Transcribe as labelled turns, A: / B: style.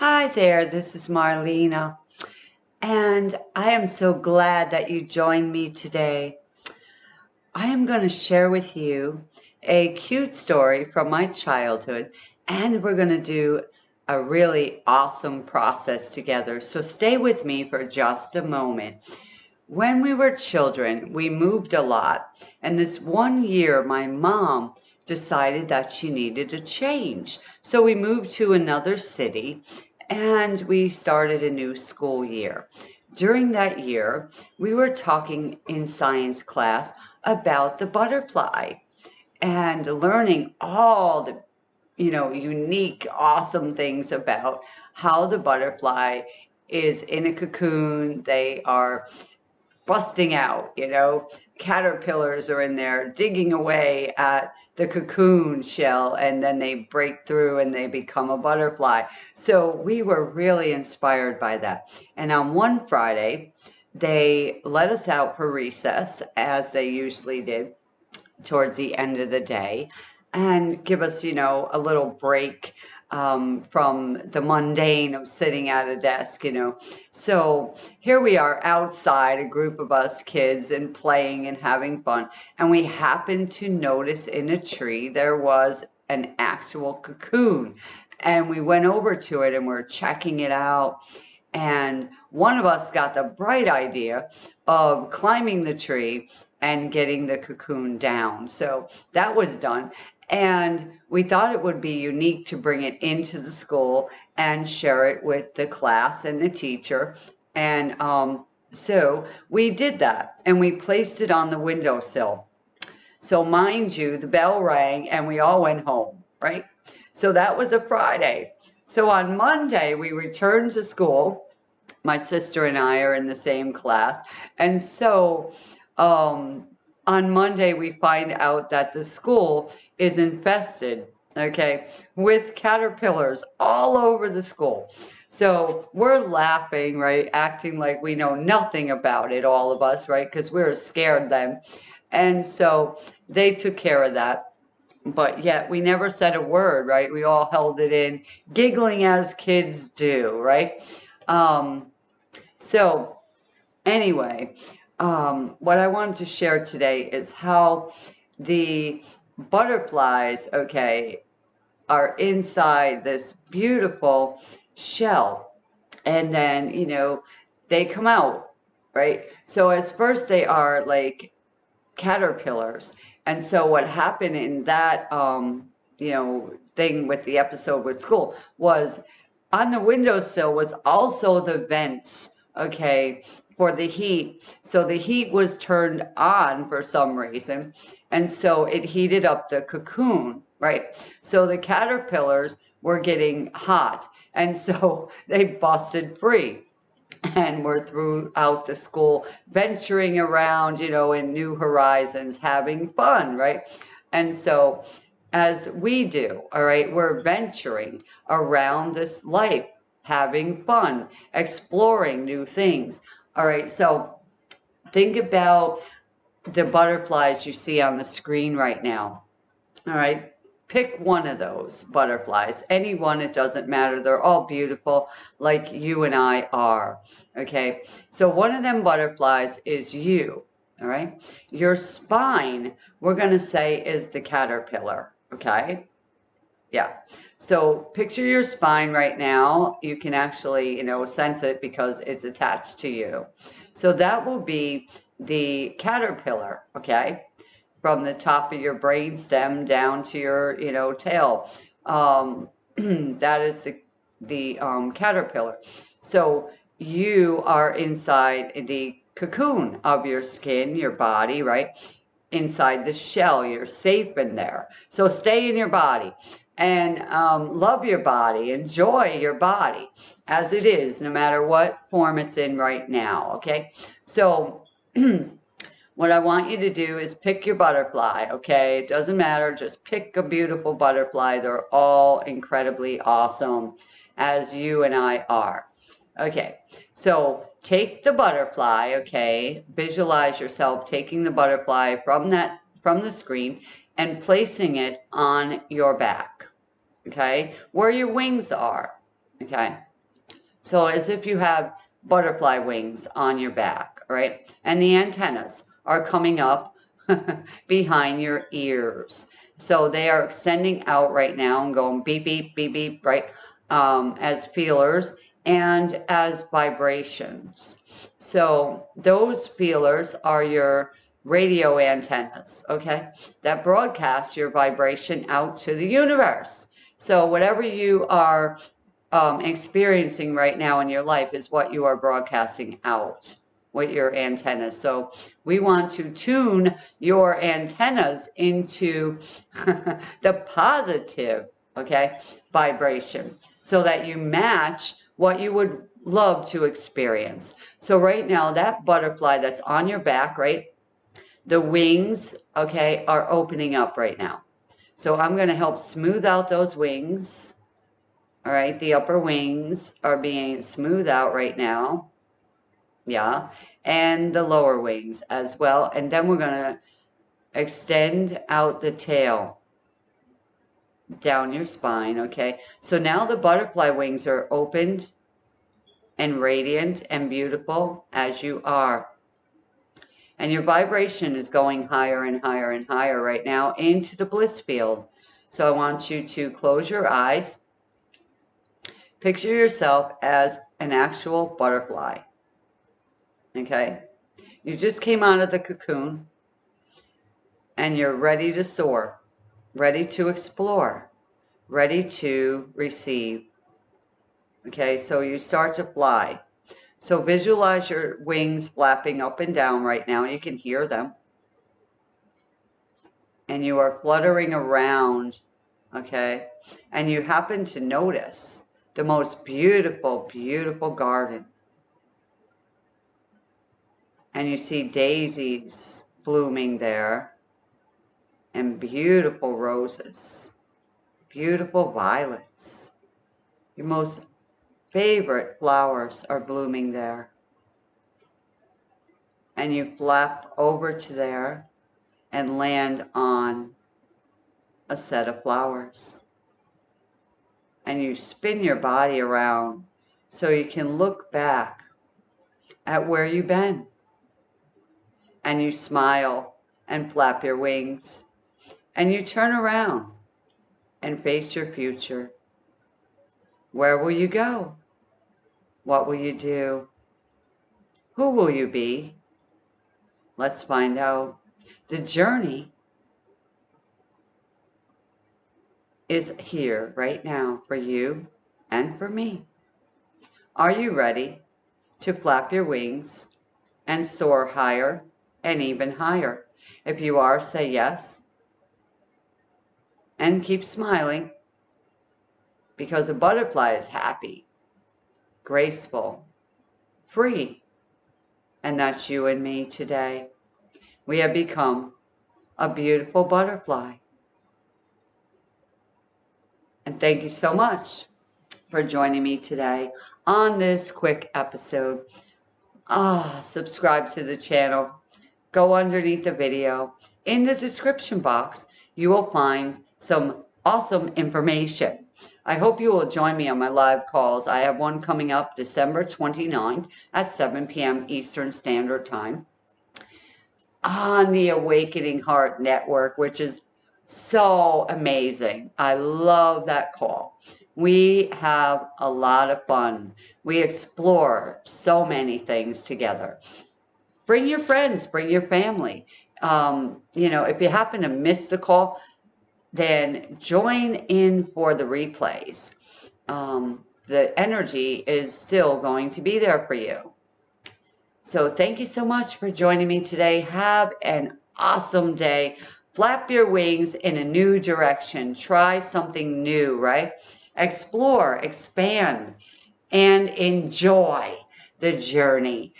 A: Hi there, this is Marlena, and I am so glad that you joined me today. I am going to share with you a cute story from my childhood, and we're going to do a really awesome process together. So stay with me for just a moment. When we were children, we moved a lot, and this one year, my mom decided that she needed a change. So we moved to another city and we started a new school year. During that year, we were talking in science class about the butterfly and learning all the you know unique awesome things about how the butterfly is in a cocoon they are busting out you know caterpillars are in there digging away at the cocoon shell and then they break through and they become a butterfly. So we were really inspired by that. And on one Friday, they let us out for recess, as they usually did towards the end of the day, and give us, you know, a little break um, from the mundane of sitting at a desk, you know. So here we are outside, a group of us kids, and playing and having fun. And we happened to notice in a tree there was an actual cocoon. And we went over to it and we're checking it out. And one of us got the bright idea of climbing the tree and getting the cocoon down. So that was done. And we thought it would be unique to bring it into the school and share it with the class and the teacher. And um, so we did that and we placed it on the windowsill. So, mind you, the bell rang and we all went home, right? So that was a Friday. So on Monday, we returned to school. My sister and I are in the same class. And so um, on Monday, we find out that the school is infested, okay, with caterpillars all over the school. So we're laughing, right? Acting like we know nothing about it, all of us, right? Because we are scared then. And so they took care of that. But yet we never said a word, right? We all held it in, giggling as kids do, right? Um, so anyway, um, what I wanted to share today is how the butterflies, okay, are inside this beautiful shell. And then, you know, they come out, right? So as first they are like caterpillars. And so what happened in that, um, you know, thing with the episode with school was on the windowsill was also the vents, okay, for the heat. So the heat was turned on for some reason. And so it heated up the cocoon, right? So the caterpillars were getting hot. And so they busted free and were throughout the school venturing around, you know, in new horizons, having fun, right? And so as we do, all right, we're venturing around this life, having fun, exploring new things. All right, so think about the butterflies you see on the screen right now. All right, pick one of those butterflies, any one, it doesn't matter. They're all beautiful like you and I are. Okay, so one of them butterflies is you. All right, your spine, we're going to say, is the caterpillar. Okay, yeah. So picture your spine right now. You can actually, you know, sense it because it's attached to you. So that will be the caterpillar, okay? From the top of your brain stem down to your, you know, tail. Um, that is the, the um, caterpillar. So you are inside the cocoon of your skin, your body, right? Inside the shell, you're safe in there. So stay in your body and um, love your body, enjoy your body as it is, no matter what form it's in right now. Okay, so what I want you to do is pick your butterfly. Okay, it doesn't matter, just pick a beautiful butterfly. They're all incredibly awesome, as you and I are. Okay, so take the butterfly. Okay, visualize yourself taking the butterfly from that from the screen and placing it on your back okay, where your wings are, okay? So as if you have butterfly wings on your back, right? And the antennas are coming up behind your ears. So they are extending out right now and going beep, beep, beep, beep, right? Um, as feelers and as vibrations. So those feelers are your radio antennas, okay? That broadcast your vibration out to the universe. So whatever you are um, experiencing right now in your life is what you are broadcasting out with your antennas. So we want to tune your antennas into the positive, okay, vibration so that you match what you would love to experience. So right now, that butterfly that's on your back, right, the wings, okay, are opening up right now. So I'm going to help smooth out those wings. All right, the upper wings are being smoothed out right now yeah, and the lower wings as well. And then we're going to extend out the tail down your spine, okay? So now the butterfly wings are opened and radiant and beautiful as you are. And your vibration is going higher and higher and higher right now into the bliss field. So I want you to close your eyes. Picture yourself as an actual butterfly. Okay? You just came out of the cocoon and you're ready to soar, ready to explore, ready to receive. Okay, so you start to fly. So visualize your wings flapping up and down right now. You can hear them. And you are fluttering around, okay? And you happen to notice the most beautiful, beautiful garden and you see daisies blooming there and beautiful roses, beautiful violets. Your most favorite flowers are blooming there. And you flap over to there and land on a set of flowers. And you spin your body around so you can look back at where you've been and you smile and flap your wings and you turn around and face your future. Where will you go? What will you do? Who will you be? Let's find out. The journey is here right now for you and for me. Are you ready to flap your wings and soar higher and even higher. If you are, say yes. And keep smiling because a butterfly is happy, graceful, free. And that's you and me today. We have become a beautiful butterfly. And thank you so much for joining me today on this quick episode. Ah, subscribe to the channel go underneath the video. In the description box, you will find some awesome information. I hope you will join me on my live calls. I have one coming up December 29th at 7 p.m. Eastern Standard Time on the Awakening Heart Network, which is so amazing. I love that call. We have a lot of fun. We explore so many things together bring your friends, bring your family. Um, you know, if you happen to miss the call, then join in for the replays. Um, the energy is still going to be there for you. So thank you so much for joining me today. Have an awesome day. Flap your wings in a new direction. Try something new, right? Explore, expand, and enjoy the journey.